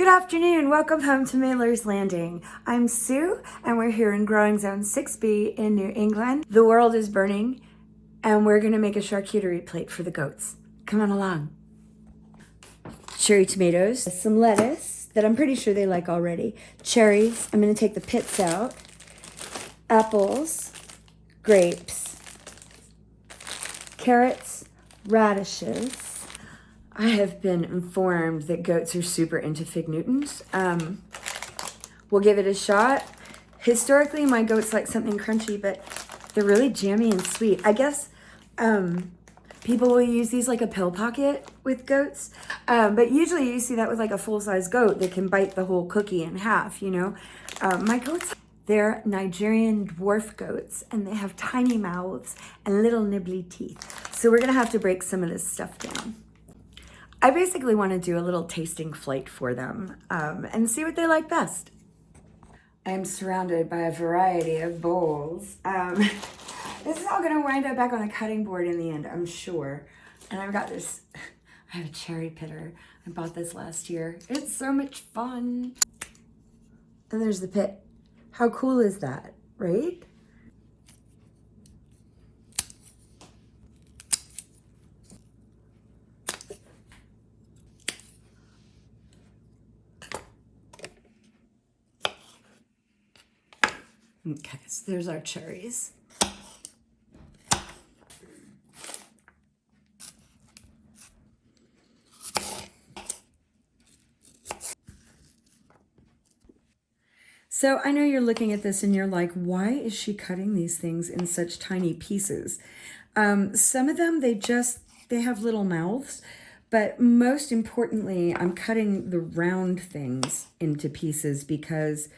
Good afternoon. Welcome home to Miller's Landing. I'm Sue, and we're here in Growing Zone 6B in New England. The world is burning, and we're going to make a charcuterie plate for the goats. Come on along. Cherry tomatoes, some lettuce that I'm pretty sure they like already, cherries. I'm going to take the pits out, apples, grapes, carrots, radishes, I have been informed that goats are super into fig Newtons. Um, we'll give it a shot. Historically, my goats like something crunchy, but they're really jammy and sweet. I guess um, people will use these like a pill pocket with goats, um, but usually you see that with like a full-size goat that can bite the whole cookie in half, you know? Um, my goats, they're Nigerian dwarf goats, and they have tiny mouths and little nibbly teeth. So we're gonna have to break some of this stuff down. I basically want to do a little tasting flight for them um, and see what they like best. I am surrounded by a variety of bowls. Um, this is all going to wind up back on the cutting board in the end, I'm sure. And I've got this, I have a cherry pitter. I bought this last year. It's so much fun. And there's the pit. How cool is that, right? Okay, so there's our cherries. So I know you're looking at this and you're like, why is she cutting these things in such tiny pieces? Um, some of them, they just, they have little mouths, but most importantly, I'm cutting the round things into pieces because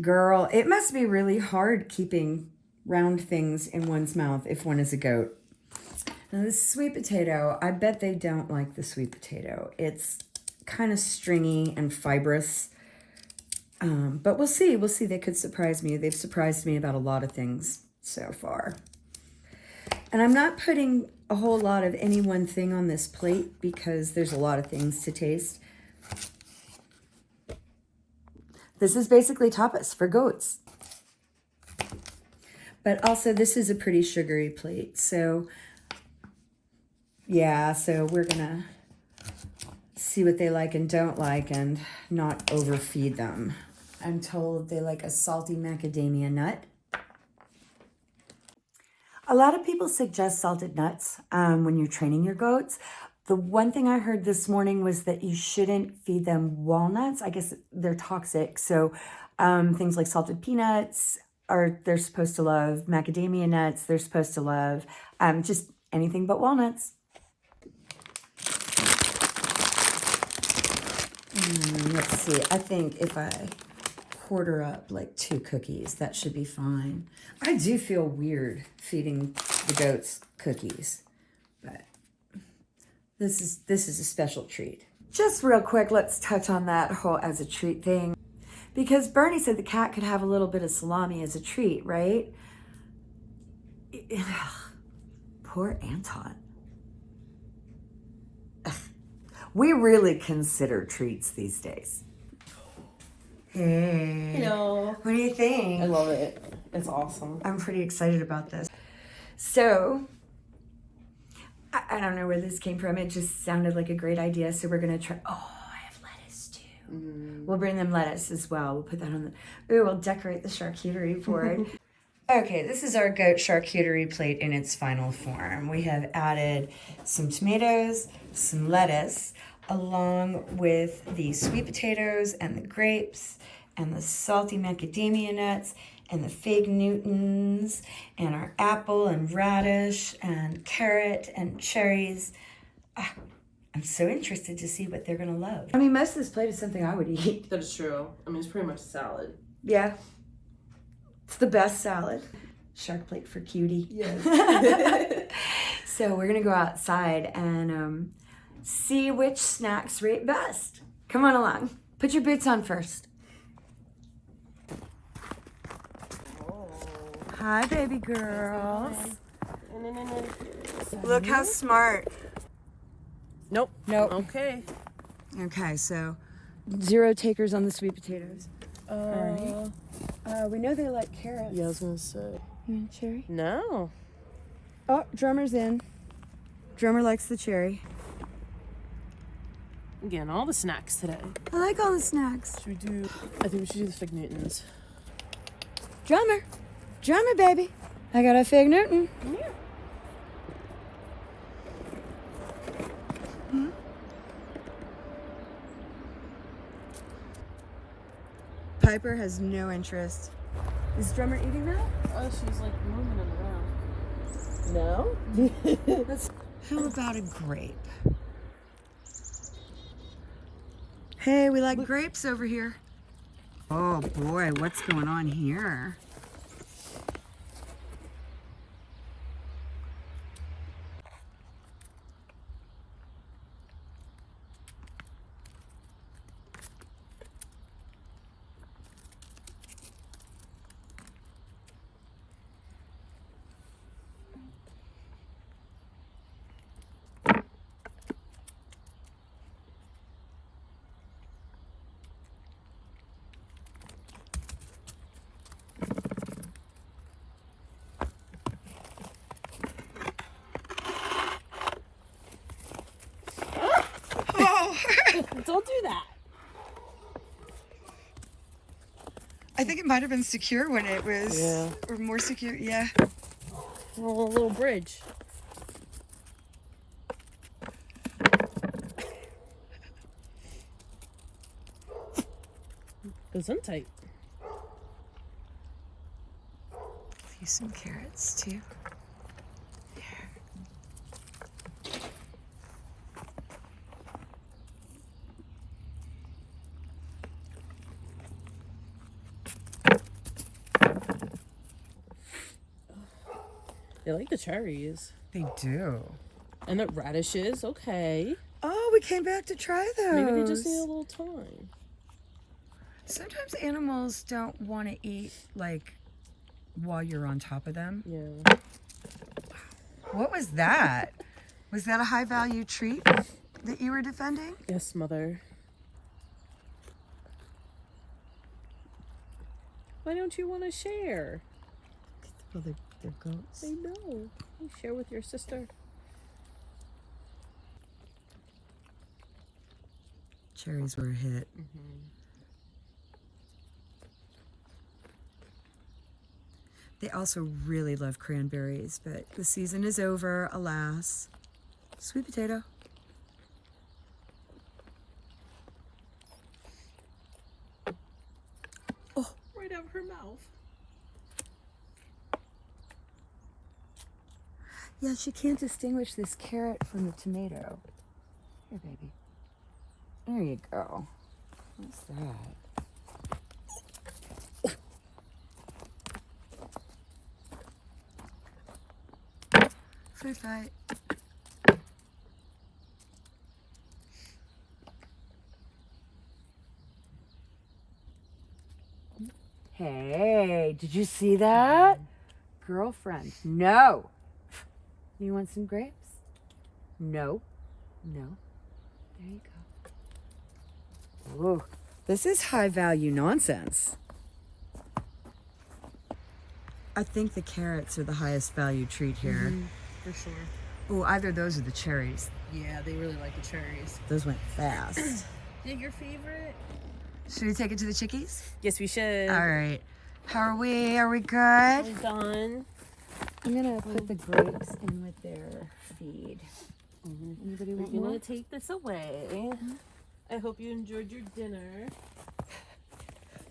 Girl, it must be really hard keeping round things in one's mouth if one is a goat. Now this sweet potato, I bet they don't like the sweet potato. It's kind of stringy and fibrous. Um, but we'll see. We'll see. They could surprise me. They've surprised me about a lot of things so far. And I'm not putting a whole lot of any one thing on this plate because there's a lot of things to taste. This is basically tapas for goats. But also this is a pretty sugary plate. So yeah, so we're gonna see what they like and don't like and not overfeed them. I'm told they like a salty macadamia nut. A lot of people suggest salted nuts um, when you're training your goats. The one thing I heard this morning was that you shouldn't feed them walnuts. I guess they're toxic. So um, things like salted peanuts are they're supposed to love. Macadamia nuts they're supposed to love. Um, just anything but walnuts. Mm, let's see. I think if I quarter up like two cookies, that should be fine. I do feel weird feeding the goats cookies, this is, this is a special treat. Just real quick, let's touch on that whole as a treat thing. Because Bernie said the cat could have a little bit of salami as a treat, right? Poor Anton. We really consider treats these days. Hey. Hello. What do you think? I love it. It's awesome. I'm pretty excited about this. So, I, I, don't know where this came from. It just sounded like a great idea. So we're going to try. Oh, I have lettuce too. Mm. We'll bring them lettuce as well. We'll put that on the. Ooh, we'll decorate the charcuterie board. okay, this is our goat charcuterie plate in its final form. We have added some tomatoes, some lettuce, along with the sweet potatoes and the grapes and the salty macadamia nuts and the fig Newtons and our apple and radish and carrot and cherries. Ah, I'm so interested to see what they're going to love. I mean, most of this plate is something I would eat. That is true. I mean, it's pretty much salad. Yeah. It's the best salad. Shark plate for cutie. Yes. so we're going to go outside and um, see which snacks rate best. Come on along. Put your boots on first. Hi, baby girls. Look how smart. Nope. Nope. Okay. Okay, so zero takers on the sweet potatoes. Uh, Uh, we know they like carrots. yeah, I was gonna say. You want cherry? No. Oh, drummer's in. Drummer likes the cherry. I'm getting all the snacks today. I like all the snacks. Should we do? I think we should do the fig Newtons. Drummer, drummer, baby. I got a fig Newton. Yeah. Piper has no interest. Is drummer eating that? Oh, she's like moving it around. No. How about a grape? Hey, we like grapes over here. Oh boy, what's going on here? Don't do that. I think it might have been secure when it was, Yeah. or more secure. Yeah. Well, a little bridge. Goes in tight. Use some carrots too. They like the cherries. They do. And the radishes, okay. Oh, we came back to try those. Maybe they just need a little time. Sometimes animals don't want to eat like while you're on top of them. Yeah. What was that? Was that a high value treat that you were defending? Yes, mother. Why don't you want to share? Well, they're, they're goats. I know. You share with your sister. Cherries were a hit. Mm-hmm. They also really love cranberries, but the season is over, alas. Sweet potato. Right out of her mouth. Yeah, she can't distinguish this carrot from the tomato. Here, baby. There you go. What's that? Food fight. Hey, did you see that? Girlfriend, no. You want some grapes? No. No. There you go. Ooh, this is high value nonsense. I think the carrots are the highest value treat here. Mm-hmm, for sure. Oh, either those or the cherries. Yeah, they really like the cherries. Those went fast. Yeah, your favorite? Should we take it to the chickies? Yes, we should. All right. How are we? Are we good? I'm done. I'm gonna put the grapes in with their feed. Mm-hmm. Anybody We're gonna more? take this away. I hope you enjoyed your dinner.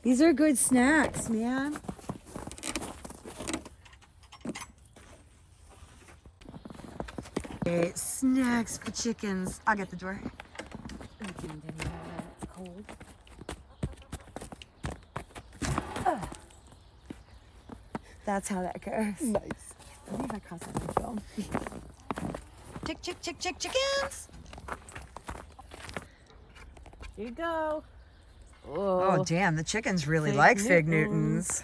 These are good snacks, man. Okay, snacks for chickens. I'll get the door. It's cold. That's how that goes. Nice. I believe I caught that on film. Chick, chick, chick, chick, chickens. Here you go. Oh, oh, damn, the chickens really Fig like Fig Newtons. Newtons.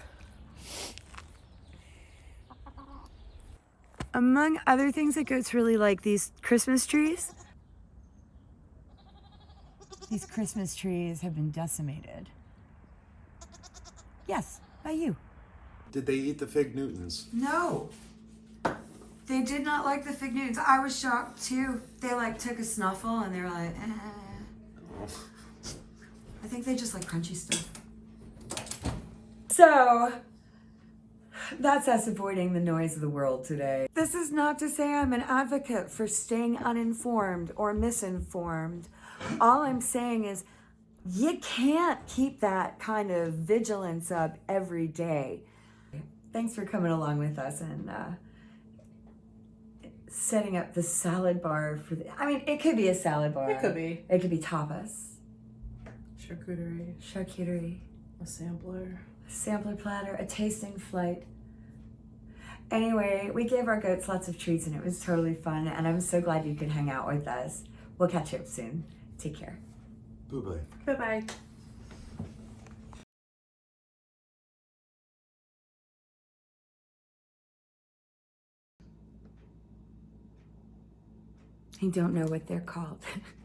Among other things that goats really like these Christmas trees, These Christmas trees have been decimated. Yes, by you. Did they eat the fig Newtons? No. They did not like the fig Newtons. I was shocked too. They like took a snuffle and they were like, eh. I think they just like crunchy stuff. So that's us avoiding the noise of the world today. This is not to say I'm an advocate for staying uninformed or misinformed. All I'm saying is you can't keep that kind of vigilance up every day. Thanks for coming along with us and uh, setting up the salad bar for the. I mean, it could be a salad bar. It could be. It could be tapas, Charcuterie, charcuterie, a sampler. a sampler platter, a tasting flight. Anyway, we gave our goats lots of treats and it was totally fun. And I'm so glad you could hang out with us. We'll catch up soon. Take care. Boo bye. I don't know what they're called.